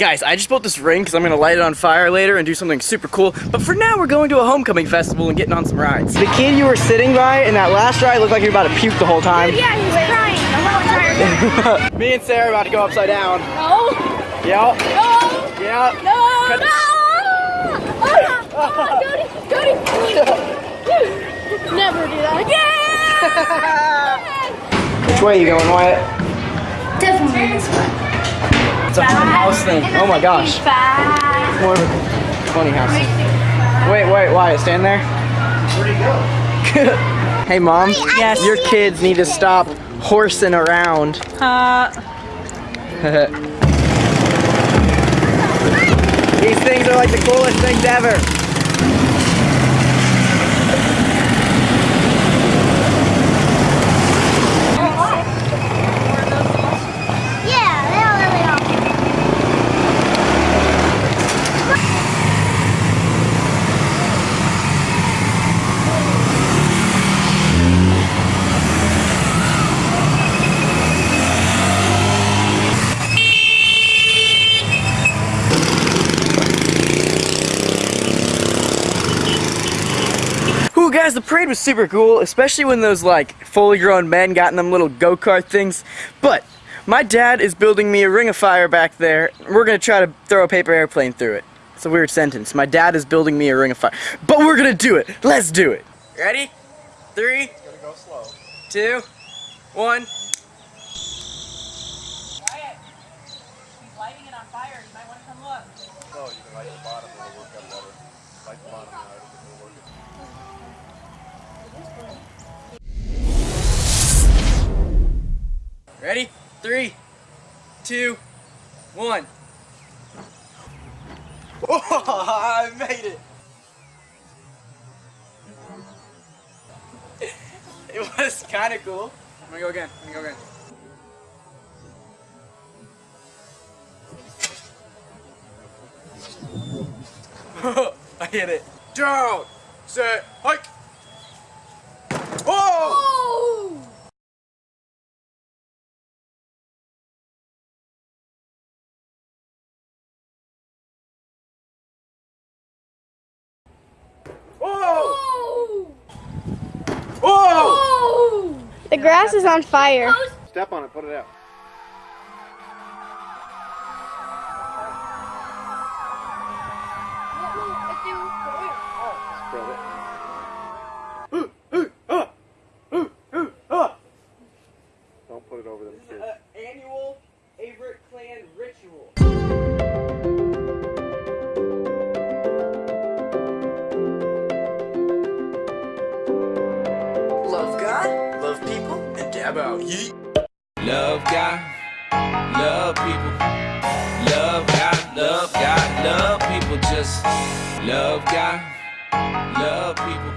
Guys, I just built this ring because I'm going to light it on fire later and do something super cool. But for now, we're going to a homecoming festival and getting on some rides. The kid you were sitting by in that last ride looked like you were about to puke the whole time. Yeah, he was crying the whole time. Me and Sarah are about to go upside down. No. Yep. No. Yep. No. Cut- No. Oh, ah! oh, ah! Cody, ah! Cody. Never do that again. Which way are you going, Wyatt? Definitely this way. It's a haunted house thing. Oh my gosh. Five. More of a funny house. Wait, wait, Wyatt, stand there. Where'd he go? hey, Mom. Yes. Your kids need to stop horsing around. Uh, These things are like the coolest things ever. Yeah, they all really are. Ooh, guys, the parade was super cool, especially when those like fully grown men got in them little go kart things. But my dad is building me a ring of fire back there. We're gonna try to throw a paper airplane through it. It's a weird sentence. My dad is building me a ring of fire, but we're gonna do it. Let's do it. Ready? Three. go slow. Two. One. Ready? Three. Two. One. Oh, I made it. It was kind of cool. I'm gonna go again. Let me go again. I hit it. Down. Set. Hike. Oh! Oh! Oh! The grass is on fire. Step on it, put it out. Dab. Yeet. Love God, love people. Love God, love God, love people. Just love God, love people.